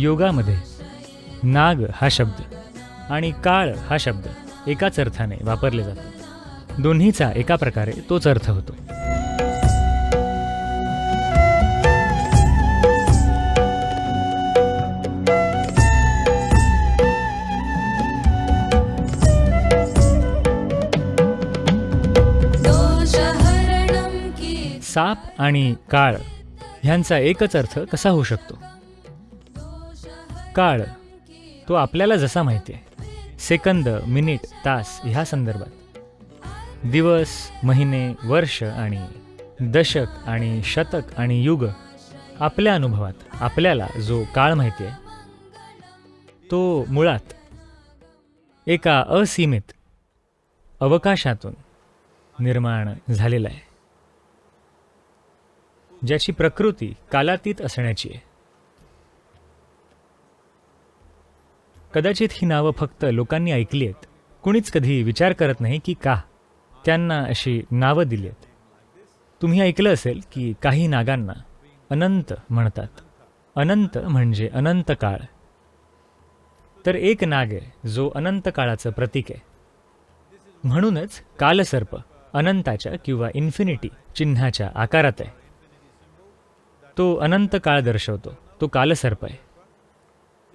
योगामध्ये. नाग हा शब्द आणि काळ हा शब्द एकाच अर्थाने वापरले जातो दोन्हीचा एका प्रकारे तोच अर्थ होतो. साप आणि काळ ह्यांचा एकच अर्थ कसा होऊ शकतो? काळ तो आपल्याला जसा माहिती आहे. सेकंद मिनिट तास ह्या संदर्भात. दिवस महिने वर्ष आणि दशक आणि शतक आणि युग आपल्या अनुभवात आपल्याला जो काळ माहिती आहे तो मुळात एका असीमित अवकाशातून निर्माण झालेला आहे. ज्याची प्रकृती कालातीत असण्याची आहे. कदाचित ही नावं फक्त लोकांनी ऐकली आहेत. कुणीच कधी विचार करत नाही की का त्यांना अशी नावं दिली आहेत. तुम्ही ऐकलं असेल की काही नागांना अनंत म्हणतात. अनंत म्हणजे अनंत काळ. तर एक नाग आहे जो अनंत काळाचं प्रतीक आहे. म्हणूनच कालसर्प अनंताच्या किंवा इन्फिनिटी चिन्हाच्या आकारात आहे. तो अनंत काळ दर्शवतो तो कालसर्प आहे.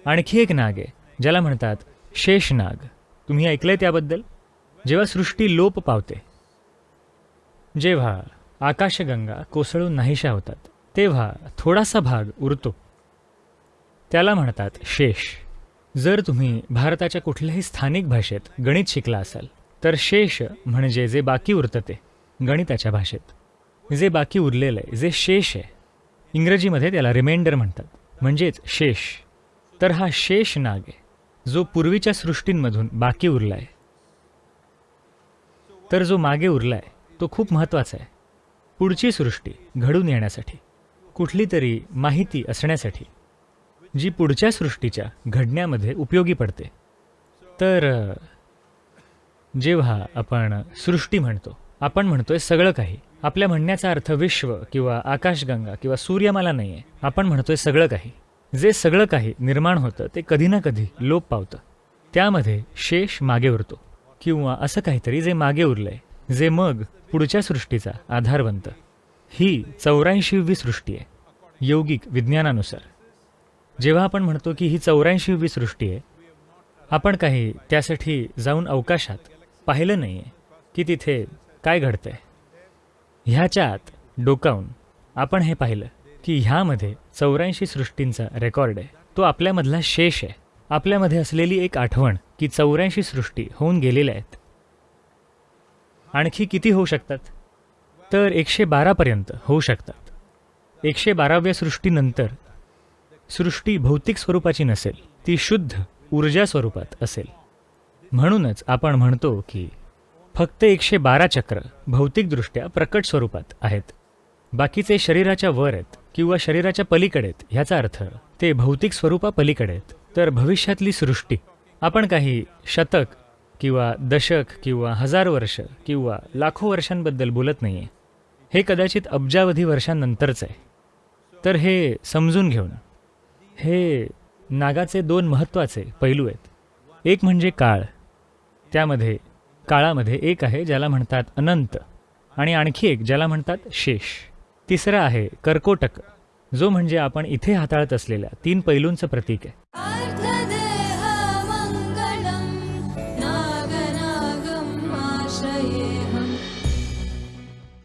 आणखी एक नाग आहे ज्याला म्हणतात शेषनाग. तुम्ही ऐकलंय त्याबद्दल? जेव्हा सृष्टी लोप पावते जेव्हा आकाशगंगा कोसळून नाहीशा होतात तेव्हा थोडासा भाग उरतो. त्याला म्हणतात शेष. जर तुम्ही भारताच्या कुठल्याही स्थानिक भाषेत गणित शिकला असाल तर शेष म्हणजे जे बाकी उरतं ते गणिताच्या भाषेत. जे बाकी उरलेलं आहे जे शेष आहे इंग्रजीमध्ये त्याला रिमाइंडर म्हणतात. म्हणजेच शेष. तर हा शेष नाग आहे. जो पूर्वीच्या सृष्टींमधून बाकी उरला आहे तर जो मागे उरला आहे तो खूप महत्त्वाचा आहे. पुढची सृष्टी घडून येण्यासाठी कुठली तरी माहिती असण्यासाठी जी पुढच्या सृष्टीच्या घडण्यामध्ये उपयोगी पडते. तर जेव्हा आपण सृष्टी म्हणतो आपण म्हणतोय सगळं काही. आपल्या म्हणण्याचा अर्थ विश्व किंवा आकाशगंगा किंवा सूर्यमाला नाही आहे आपण म्हणतोय सगळं काही. जे सगळं काही निर्माण होतं ते कधी ना कधी लोप पावतं. त्यामध्ये शेष मागे उरतो. किंवा असं काहीतरी जे मागे उरलंय जे मग पुढच्या सृष्टीचा आधार बनतं ही चौऱ्याऐंशीवी सृष्टी आहे यौगिक विज्ञानानुसार. जेव्हा आपण म्हणतो की ही चौऱ्याऐंशीवी सृष्टी आहे आपण काही त्यासाठी जाऊन अवकाशात पाहिलं नाही आहे की तिथे काय घडतंय. ह्याच्या आत डोकावून आपण हे पाहिलं. की ह्यामध्ये चौऱ्याऐंशी सृष्टींचा रेकॉर्ड आहे. तो आपल्यामधला शेष आहे. आपल्यामध्ये असलेली एक आठवण की चौऱ्याऐंशी सृष्टी होऊन गेलेल्या आहेत. आणखी किती होऊ शकतात? तर एकशे बारापर्यंत होऊ शकतात. एकशे बाराव्या सृष्टीनंतर सृष्टी भौतिक स्वरूपाची नसेल ती शुद्ध ऊर्जा स्वरूपात असेल. म्हणूनच आपण म्हणतो की फक्त एकशे बारा चक्र भौतिकदृष्ट्या प्रकट स्वरूपात आहेत. बाकीचे शरीराच्या वर आहेत. किंवा शरीराच्या पलीकडे आहेत ह्याचा अर्थ ते भौतिक स्वरूपापलीकडे आहेत तर भविष्यातली सृष्टी. आपण काही शतक किंवा दशक किंवा हजार वर्ष किंवा लाखो वर्षांबद्दल बोलत नाही आहे हे कदाचित अब्जावधी वर्षांनंतरचं आहे. तर हे समजून घेऊन. हे नागाचे दोन महत्त्वाचे पैलू आहेत. एक म्हणजे काळ. त्यामध्ये काळामध्ये एक आहे ज्याला म्हणतात अनंत आणि आणखी एक ज्याला म्हणतात शेष. तिसरा आहे कर्कोटक जो म्हणजे आपण इथे हाताळत असलेल्या तीन पैलूंचं प्रतीक आहे.